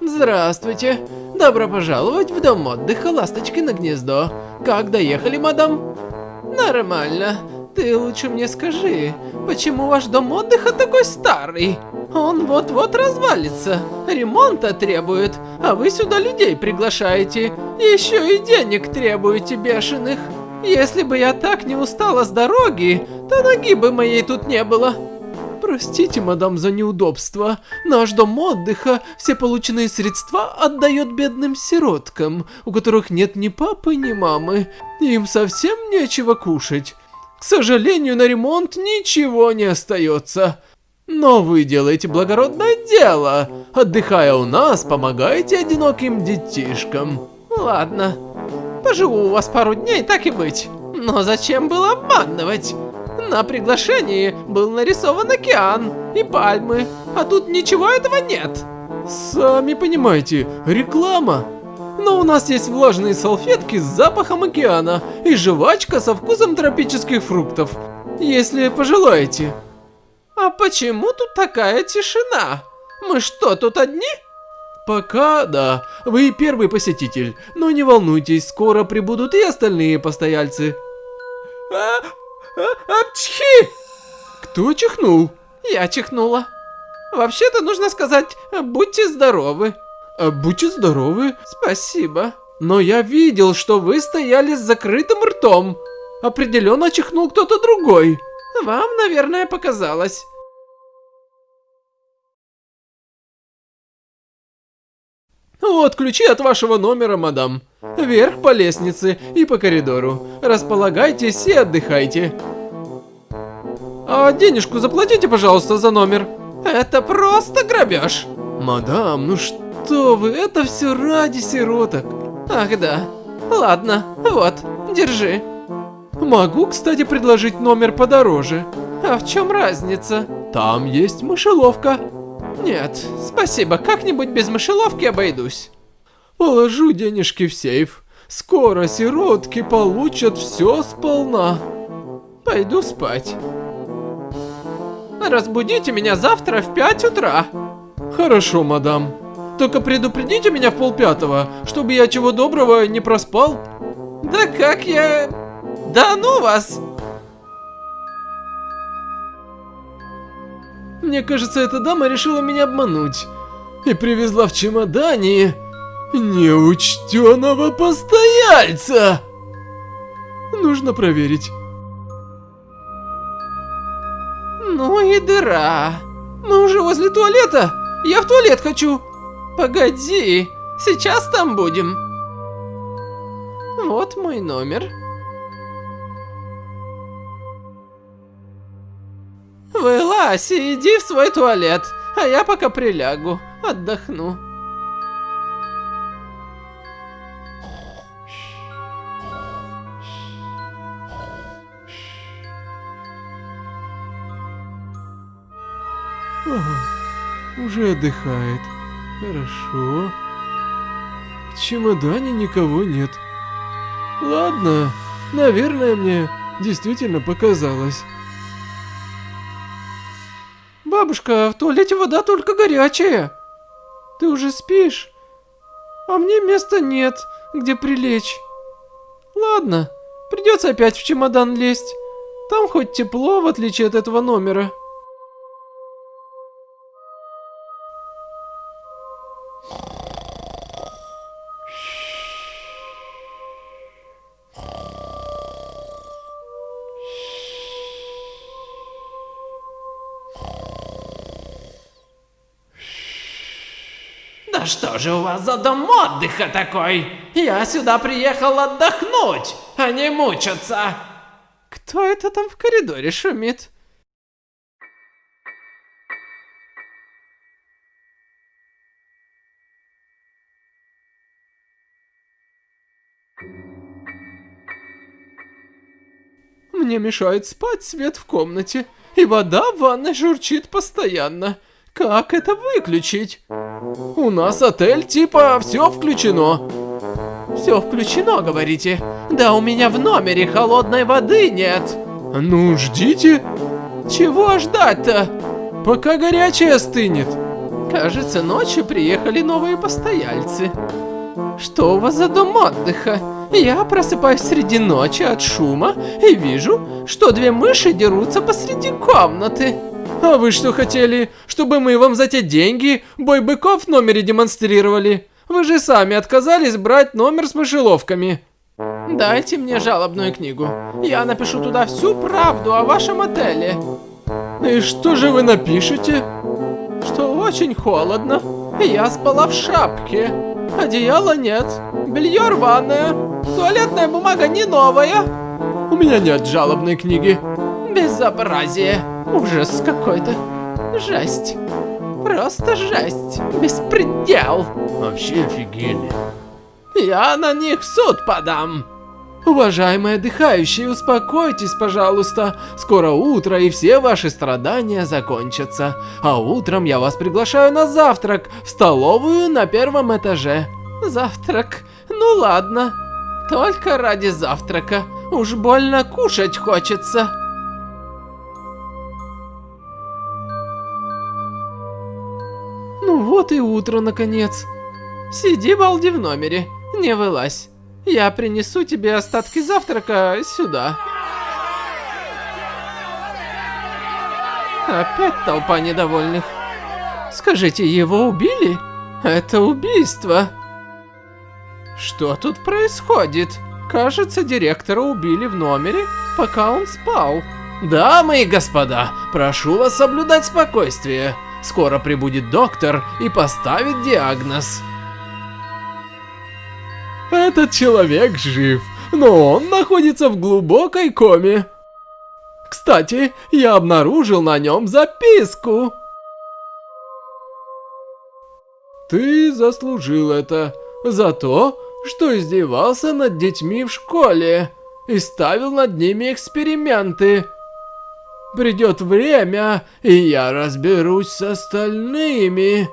Здравствуйте. Добро пожаловать в дом отдыха на гнездо. Как доехали, мадам? Нормально. Ты лучше мне скажи, почему ваш дом отдыха такой старый? Он вот-вот развалится, ремонта требует, а вы сюда людей приглашаете. Еще и денег требуете бешеных. Если бы я так не устала с дороги, то ноги бы моей тут не было. Простите, мадам, за неудобство. Наш дом отдыха все полученные средства отдает бедным сироткам, у которых нет ни папы, ни мамы. Им совсем нечего кушать. К сожалению, на ремонт ничего не остается. Но вы делаете благородное дело. Отдыхая у нас, помогаете одиноким детишкам. Ладно, поживу у вас пару дней, так и быть. Но зачем было обманывать? На приглашении был нарисован океан и пальмы, а тут ничего этого нет. Сами понимаете, реклама. Но у нас есть влажные салфетки с запахом океана и жвачка со вкусом тропических фруктов, если пожелаете. А почему тут такая тишина? Мы что, тут одни? Пока да, вы первый посетитель, но не волнуйтесь, скоро прибудут и остальные постояльцы. А, Апчхи! Кто чихнул? Я чихнула. Вообще-то нужно сказать, будьте здоровы. А, будьте здоровы. Спасибо. Но я видел, что вы стояли с закрытым ртом. Определенно чихнул кто-то другой. Вам, наверное, показалось. Вот ключи от вашего номера, мадам. Вверх по лестнице и по коридору. Располагайтесь и отдыхайте. А денежку заплатите, пожалуйста, за номер. Это просто грабеж. Мадам, ну что вы, это все ради сироток. Ах да. Ладно, вот, держи. Могу, кстати, предложить номер подороже. А в чем разница? Там есть мышеловка. Нет, спасибо, как-нибудь без мышеловки обойдусь. Положу денежки в сейф. Скоро сиротки получат все сполна. Пойду спать. Разбудите меня завтра в 5 утра. Хорошо, мадам. Только предупредите меня в полпятого, чтобы я чего доброго не проспал. Да как я... Да ну вас! Мне кажется, эта дама решила меня обмануть. И привезла в чемодане неучтенного постояльца. Нужно проверить. Ну и дыра. Мы уже возле туалета. Я в туалет хочу. Погоди, сейчас там будем. Вот мой номер. Вылазь и иди в свой туалет, а я пока прилягу, отдохну. Уже отдыхает. Хорошо. В чемодане никого нет. Ладно, наверное, мне действительно показалось. Бабушка, в туалете вода только горячая. Ты уже спишь? А мне места нет, где прилечь. Ладно, придется опять в чемодан лезть. Там хоть тепло, в отличие от этого номера. Да что же у вас за дом отдыха такой? Я сюда приехал отдохнуть, а не мучиться. Кто это там в коридоре шумит? Мне мешает спать свет в комнате, и вода в ванной журчит постоянно. Как это выключить? У нас отель типа все включено. Все включено, говорите? Да у меня в номере холодной воды нет. Ну, ждите. Чего ждать-то? Пока горячая стынет. Кажется, ночью приехали новые постояльцы. Что у вас за дом отдыха? Я просыпаюсь среди ночи от шума и вижу, что две мыши дерутся посреди комнаты. А вы что хотели, чтобы мы вам за те деньги бой быков в номере демонстрировали? Вы же сами отказались брать номер с мышеловками. Дайте мне жалобную книгу. Я напишу туда всю правду о вашем отеле. И что же вы напишете? Что очень холодно. Я спала в шапке. Одеяла нет. Белье рваное. Туалетная бумага не новая. У меня нет жалобной книги. Безобразие. Ужас какой-то. Жесть. Просто жесть. Беспредел. Вообще офигели. Я на них в суд подам. Уважаемые отдыхающие, успокойтесь, пожалуйста. Скоро утро, и все ваши страдания закончатся. А утром я вас приглашаю на завтрак в столовую на первом этаже. Завтрак? Ну ладно. Только ради завтрака. Уж больно кушать хочется. Ну вот и утро, наконец. Сиди, балди, в номере. Не вылазь. Я принесу тебе остатки завтрака сюда. Опять толпа недовольных. Скажите, его убили? Это убийство. Что тут происходит? Кажется, директора убили в номере, пока он спал. Дамы и господа, прошу вас соблюдать спокойствие. Скоро прибудет доктор и поставит диагноз. Этот человек жив, но он находится в глубокой коме. Кстати, я обнаружил на нем записку. Ты заслужил это за то, что издевался над детьми в школе и ставил над ними эксперименты. Придет время, и я разберусь с остальными.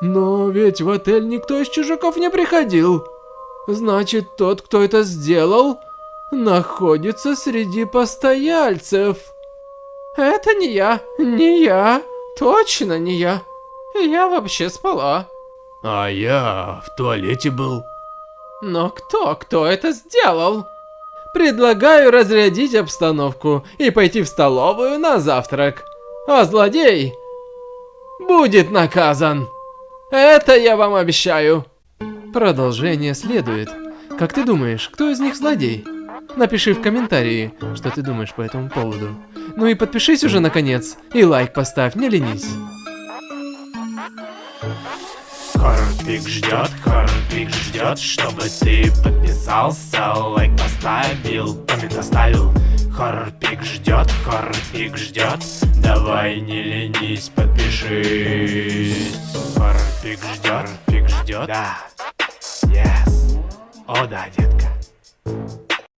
Но ведь в отель никто из чужаков не приходил. Значит, тот, кто это сделал, находится среди постояльцев. Это не я, не я, точно не я. Я вообще спала. А я в туалете был. Но кто, кто это сделал? Предлагаю разрядить обстановку и пойти в столовую на завтрак. А злодей будет наказан. Это я вам обещаю. Продолжение следует. Как ты думаешь, кто из них злодей? Напиши в комментарии, что ты думаешь по этому поводу. Ну и подпишись уже наконец, и лайк поставь, не ленись. Хорпик ждет, Хорпик ждет, чтобы ты подписался, лайк поставил, коммент оставил. Хорпик ждет, Хорпик ждет, давай не ленись, подпишись. Хорпик ждет, Хорпик ждет, да, yes, о да, детка.